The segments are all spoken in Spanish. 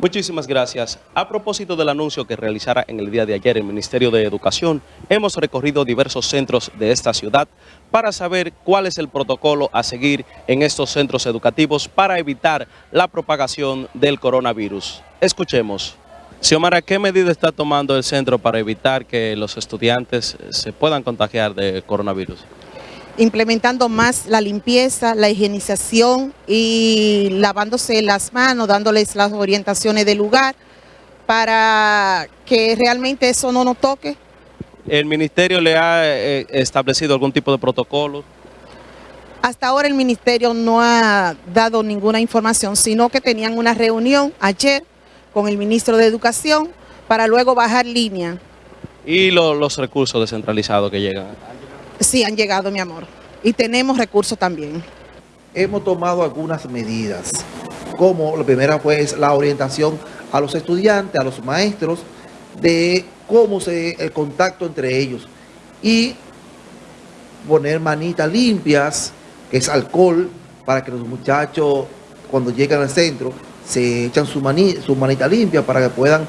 Muchísimas gracias. A propósito del anuncio que realizara en el día de ayer el Ministerio de Educación, hemos recorrido diversos centros de esta ciudad para saber cuál es el protocolo a seguir en estos centros educativos para evitar la propagación del coronavirus. Escuchemos. Xiomara, ¿qué medida está tomando el centro para evitar que los estudiantes se puedan contagiar de coronavirus? Implementando más la limpieza, la higienización y lavándose las manos, dándoles las orientaciones del lugar para que realmente eso no nos toque. ¿El ministerio le ha eh, establecido algún tipo de protocolo? Hasta ahora el ministerio no ha dado ninguna información, sino que tenían una reunión ayer con el ministro de Educación para luego bajar línea. ¿Y los recursos descentralizados que llegan? Sí, han llegado, mi amor. Y tenemos recursos también. Hemos tomado algunas medidas, como la primera fue la orientación a los estudiantes, a los maestros, de cómo se el contacto entre ellos. Y poner manitas limpias, que es alcohol, para que los muchachos cuando llegan al centro se echan su, su manita limpia para que puedan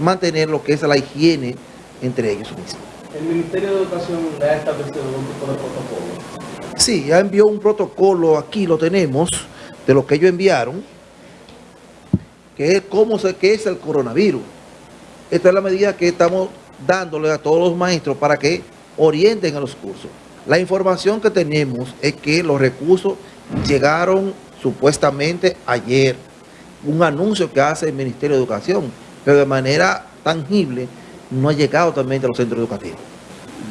mantener lo que es la higiene entre ellos mismos. ¿El Ministerio de Educación le ha establecido algún tipo de protocolo? Sí, ya envió un protocolo, aquí lo tenemos, de lo que ellos enviaron, que es cómo se, qué es el coronavirus. Esta es la medida que estamos dándole a todos los maestros para que orienten a los cursos. La información que tenemos es que los recursos llegaron supuestamente ayer. Un anuncio que hace el Ministerio de Educación, pero de manera tangible no ha llegado también a los centros educativos.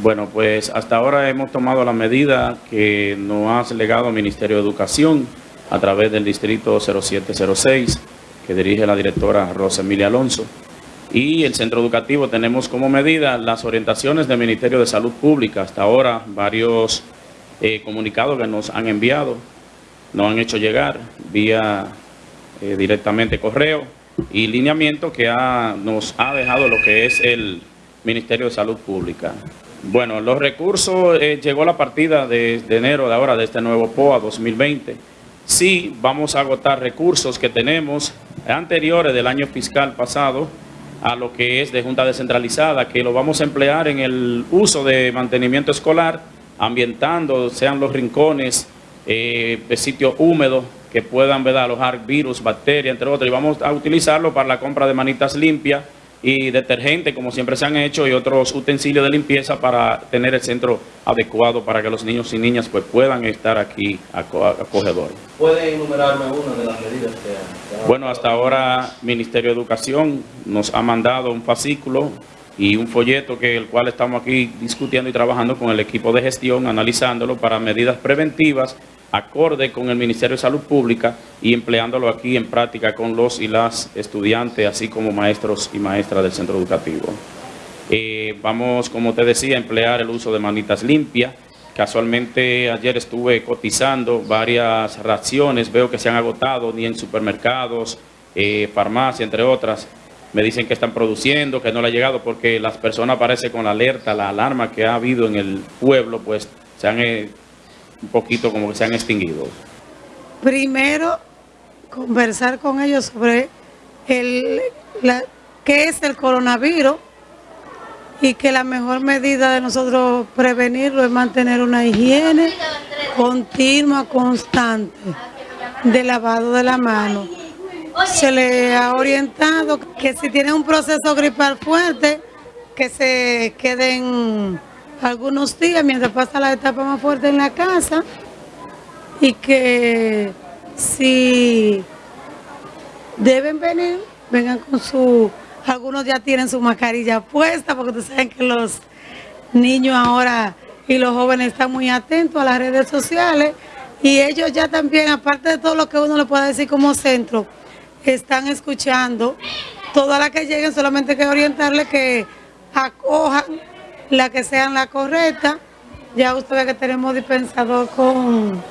Bueno, pues hasta ahora hemos tomado la medida que nos ha legado el Ministerio de Educación a través del Distrito 0706, que dirige la directora Rosa Emilia Alonso. Y el centro educativo tenemos como medida las orientaciones del Ministerio de Salud Pública. Hasta ahora varios eh, comunicados que nos han enviado, nos han hecho llegar vía eh, directamente correo y lineamiento que nos ha dejado lo que es el Ministerio de Salud Pública. Bueno, los recursos, eh, llegó la partida de, enero de ahora, de este nuevo POA 2020. Sí, vamos a agotar recursos que tenemos anteriores del año fiscal pasado a lo que es de Junta Descentralizada, que lo vamos a emplear en el uso de mantenimiento escolar, ambientando, sean los rincones, eh, sitios húmedos, que puedan ¿verdad? alojar virus, bacterias, entre otros, y vamos a utilizarlo para la compra de manitas limpias y detergente, como siempre se han hecho, y otros utensilios de limpieza para tener el centro adecuado para que los niños y niñas pues, puedan estar aquí acogedores. ¿Puede enumerarme una de las medidas que, Bueno, hasta ahora Ministerio de Educación nos ha mandado un fascículo y un folleto que el cual estamos aquí discutiendo y trabajando con el equipo de gestión, analizándolo para medidas preventivas acorde con el Ministerio de Salud Pública y empleándolo aquí en práctica con los y las estudiantes, así como maestros y maestras del centro educativo. Eh, vamos, como te decía, a emplear el uso de manitas limpias. Casualmente ayer estuve cotizando varias raciones, veo que se han agotado ni en supermercados, eh, farmacia, entre otras. Me dicen que están produciendo, que no le ha llegado porque las personas aparecen con la alerta, la alarma que ha habido en el pueblo, pues se han eh, un poquito como que se han extinguido? Primero, conversar con ellos sobre el, qué es el coronavirus y que la mejor medida de nosotros prevenirlo es mantener una higiene continua, constante, de lavado de la mano. Se le ha orientado que si tienen un proceso gripal fuerte, que se queden algunos días mientras pasa la etapa más fuerte en la casa y que si deben venir, vengan con su, algunos ya tienen su mascarilla puesta porque ustedes saben que los niños ahora y los jóvenes están muy atentos a las redes sociales y ellos ya también, aparte de todo lo que uno le pueda decir como centro, están escuchando. Todas las que lleguen solamente que orientarles que acojan la que sean la correcta. Ya ustedes que tenemos dispensador con,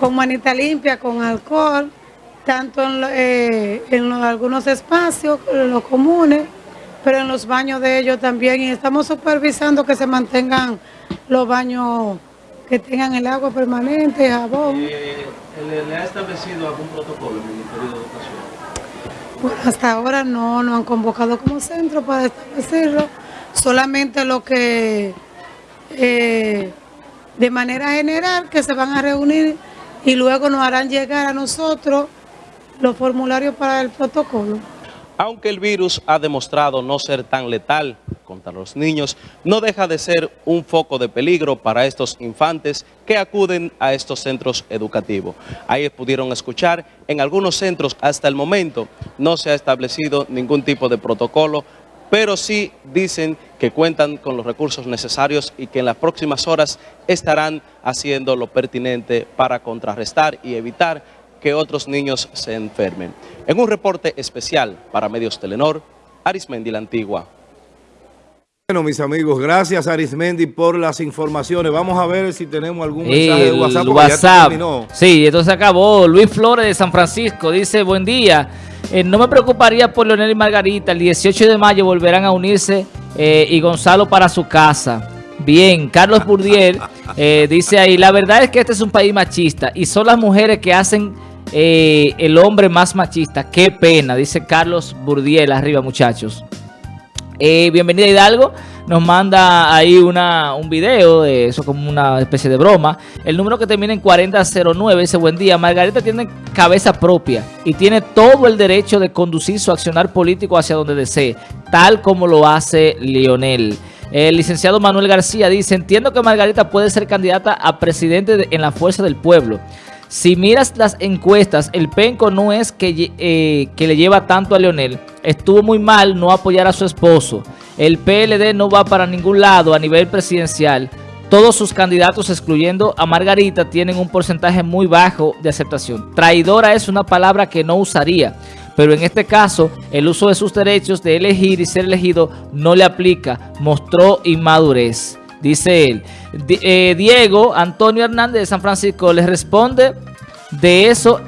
con manita limpia, con alcohol, tanto en, eh, en algunos espacios, en los comunes, pero en los baños de ellos también. Y estamos supervisando que se mantengan los baños que tengan el agua permanente, jabón. ¿Le, ha establecido algún protocolo el Ministerio de Educación? Bueno, hasta ahora no nos han convocado como centro para establecerlo, solamente lo que eh, de manera general que se van a reunir y luego nos harán llegar a nosotros los formularios para el protocolo. Aunque el virus ha demostrado no ser tan letal contra los niños, no deja de ser un foco de peligro para estos infantes que acuden a estos centros educativos. Ahí pudieron escuchar, en algunos centros hasta el momento no se ha establecido ningún tipo de protocolo, pero sí dicen que cuentan con los recursos necesarios y que en las próximas horas estarán haciendo lo pertinente para contrarrestar y evitar que otros niños se enfermen. En un reporte especial para Medios Telenor, Arismendi la Antigua. Bueno, mis amigos, gracias Arismendi por las informaciones. Vamos a ver si tenemos algún mensaje de WhatsApp. ya WhatsApp. terminó. Sí, entonces acabó. Luis Flores de San Francisco dice, buen día. Eh, no me preocuparía por Leonel y Margarita. El 18 de mayo volverán a unirse eh, y Gonzalo para su casa. Bien, Carlos Burdiel eh, dice ahí, la verdad es que este es un país machista y son las mujeres que hacen el hombre más machista. Qué pena, dice Carlos Burdiel arriba muchachos. Bienvenida Hidalgo, nos manda ahí una, un video, de eso como una especie de broma. El número que termina en 4009 dice, buen día, Margarita tiene cabeza propia y tiene todo el derecho de conducir su accionar político hacia donde desee, tal como lo hace Lionel. El licenciado Manuel García dice, entiendo que Margarita puede ser candidata a presidente de- en la fuerza del pueblo. Si miras las encuestas, el penco no es que, eh, que le lleva tanto a Leonel. Estuvo muy mal no apoyar a su esposo. El PLD no va para ningún lado a nivel presidencial. Todos sus candidatos, excluyendo a Margarita, tienen un porcentaje muy bajo de aceptación. Traidora es una palabra que no usaría, pero en este caso, el uso de sus derechos de elegir y ser elegido no le aplica. Mostró inmadurez. Dice él. Eh, Diego Antonio Hernández de San Francisco les responde de eso.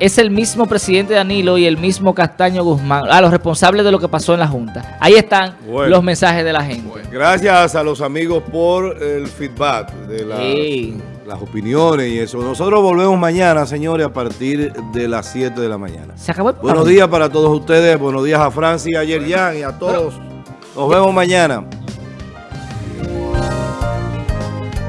Es el mismo presidente Danilo y el mismo Castaño Guzmán, a los responsables de lo que pasó en la Junta. Ahí están Bueno. los mensajes de la gente. Gracias a los amigos por el feedback de las, Sí. las opiniones y eso. Nosotros volvemos mañana, señores, a partir de las 7 de la mañana. Se acabó el Buenos días para todos ustedes. Buenos días a Francia, a Yerjan y a todos. Nos vemos mañana.